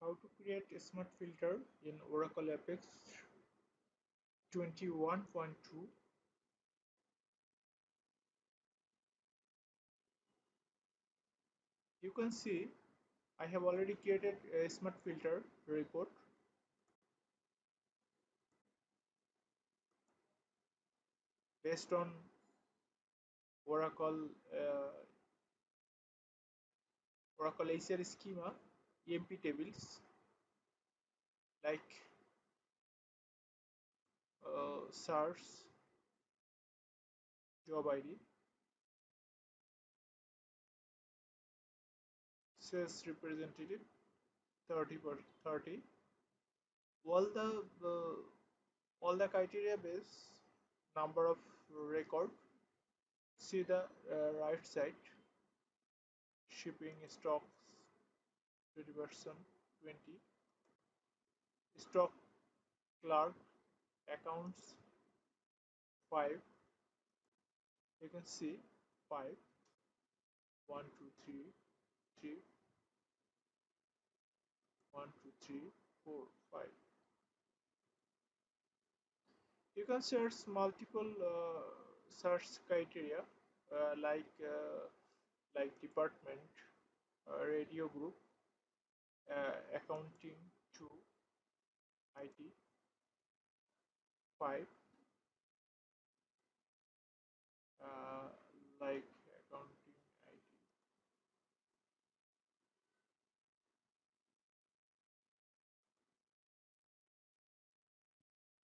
How to create a smart filter in Oracle Apex 21.2 You can see I have already created a smart filter report. Based on Oracle uh, Oracle schema EMP tables like uh, job ID sales representative 30 per 30 all the uh, all the criteria base number of record see the uh, right side shipping stocks 20 percent 20 stock clerk accounts 5 you can see 5 1 2 3 3 1 2 3 4 5 you can search multiple uh, search criteria uh, like uh, like department uh, radio group uh, accounting 2 IT 5 uh, like accounting IT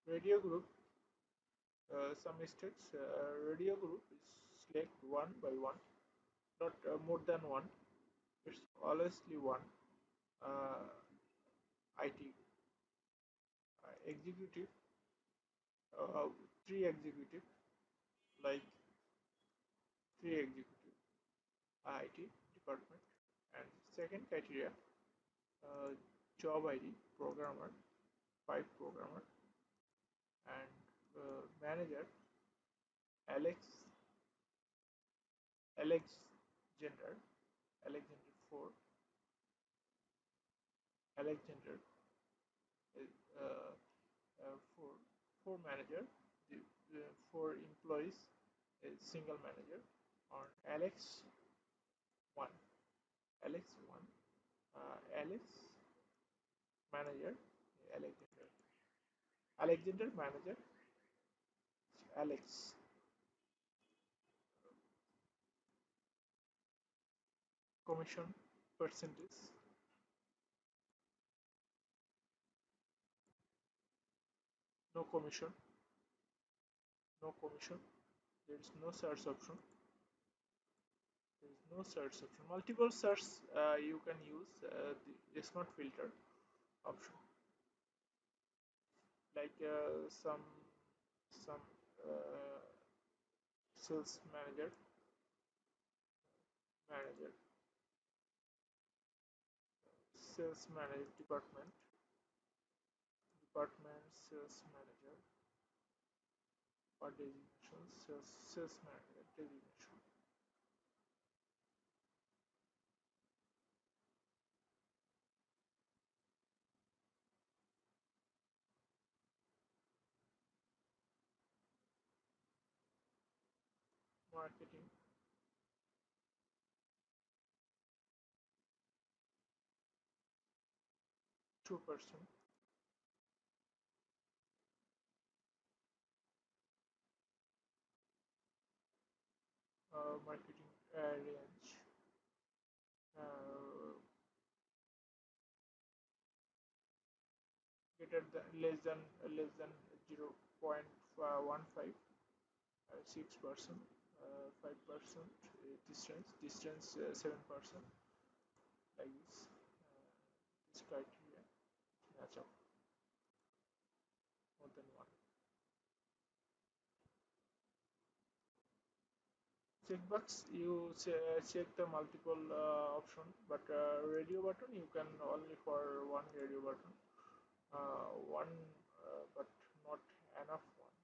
radio group uh, some mistakes uh, radio group is select one by one not uh, more than one. It's always one uh, IT uh, executive uh, three executive like three executive IT department. And second criteria uh, job ID programmer five programmer and uh, manager Alex Alex gender Alexander 4 Alexander uh, uh, for for manager the, the for employees a single manager on Alex 1 Alex 1 uh, Alex manager Alexander Alexander manager Alex commission percentage. No commission. No commission. There is no search option. There is no search option. Multiple search uh, you can use uh, the smart filter option. Like uh, some some uh, sales manager manager sales manager department department sales manager or designation sales, sales manager designation. Marketing two percent. Uh, marketing uh, range. Uh, greater than less than less than 0 0.15 uh, six percent uh, five percent distance distance uh, seven percent like this this criteria match up more than one checkbox you check the multiple uh, option but uh, radio button you can only for one radio button. Uh, one but not enough one.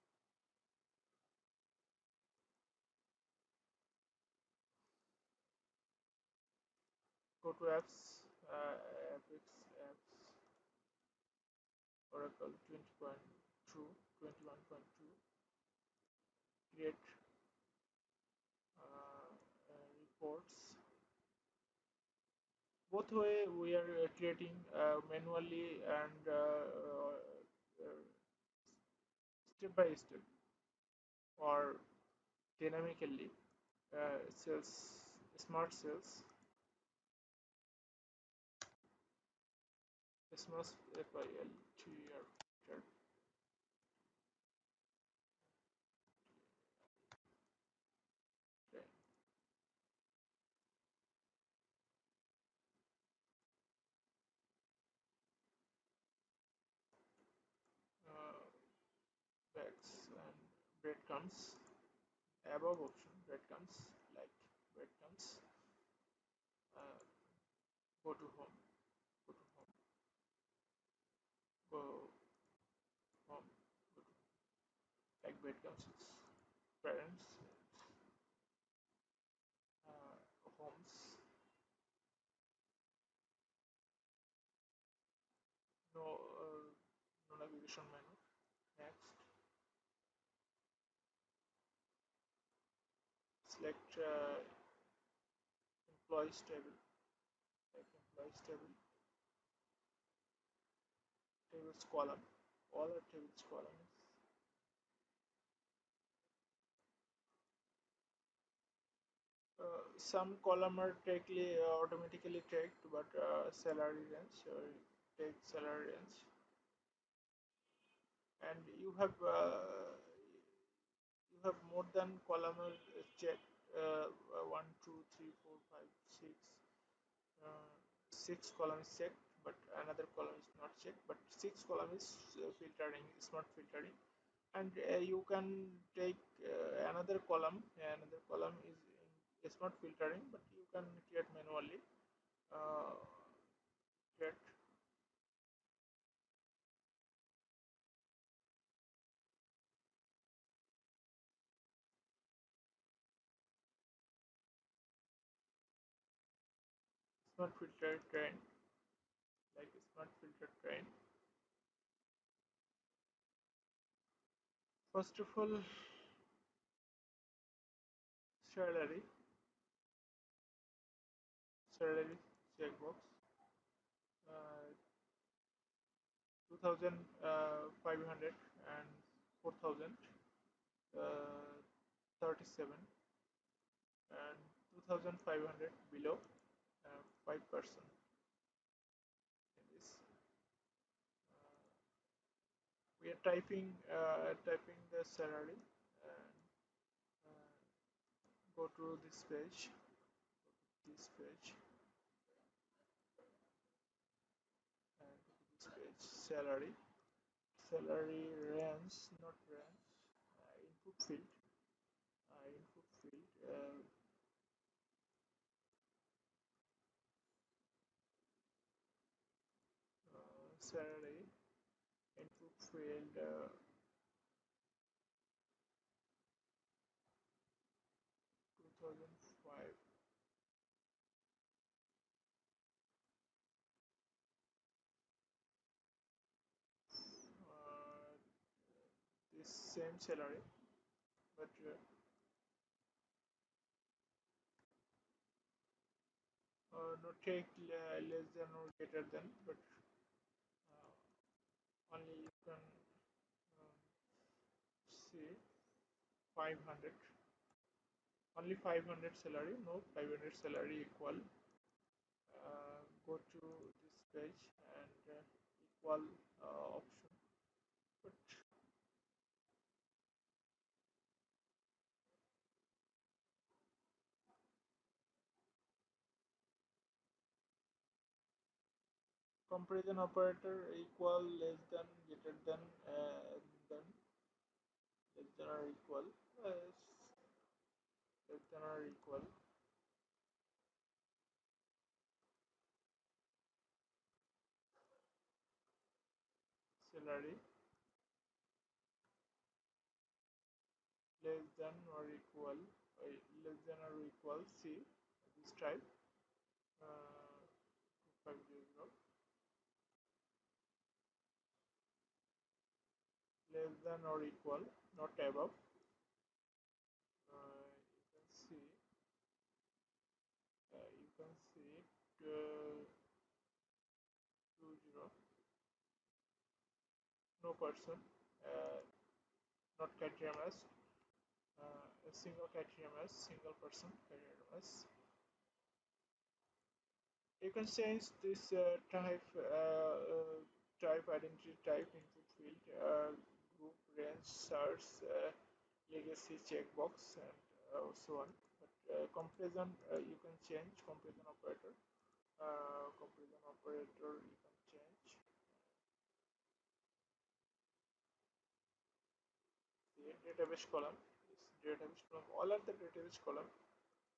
Go to apps uh, apps oracle 20.2 21.2 create uh, uh, reports. Both way we are uh, creating uh, manually and uh, step by step or dynamically uh, cells smart cells smart FIL bags and breadcrumbs above option breadcrumbs like breadcrumbs uh, go to home. Go to home. Go home. Go to like breadcrumbs parents uh, homes no uh, no navigation menu next select uh, employees table like employees table tables column all are tables columns uh, some column are directly uh, automatically tagged but uh, salary range or take salary range. And you have uh, you have more than column checked uh, one two three four five six uh, six columns checked but another column is not checked but six column is uh, filtering smart filtering. And uh, you can take uh, another column another column is in smart filtering but you can create manually uh, create smart filter train like smart filter train first of all salary salary checkbox uh, 2500 and 4000 uh, 37 and 2500 below uh, 5 percent uh, we are typing uh, typing the salary and uh, go to this page. This page. And this page salary. Salary range not range uh, input field. Uh, input field uh, uh, salary input field uh, 2005 uh, this same salary but uh, uh, not take less than or greater than but uh, only you can um, see 500 only 500 salary no 500 salary equal. Uh, go to this page and uh, equal uh, option but comparison operator equal less than greater than uh, than less than or equal less, less than or equal. Salary. Less than or equal uh, less than or equal C this type uh, than or equal not above. Uh, you can see uh, you can see it uh, 2 0 no person uh, not criteria uh, a single criteria single person criteria you can change this uh, type type identity type input field group range source uh, legacy checkbox and uh, so on. But comparison you can change comparison operator. Comparison operator you can change. Database column. Is database column. All are the database column.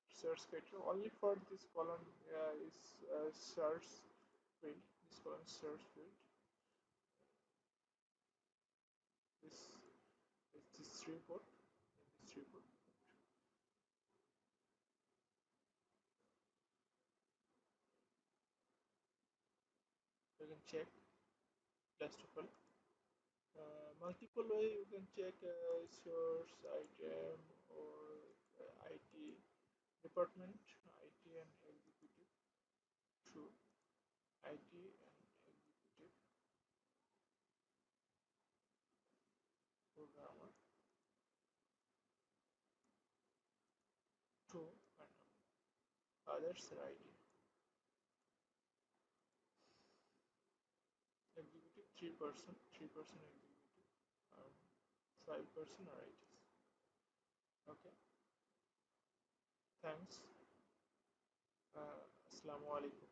Search criteria only for this column uh, is uh, search field. This column search field this is this report in this report you can check. Last of all. Uh, multiple way you can check uh, source item or uh, IT department IT and executive through IT and executive programmer to and others are IT executive 3 person 3 person executive um, 5 person ITs okay. Thanks. Uh, assalamu alaikum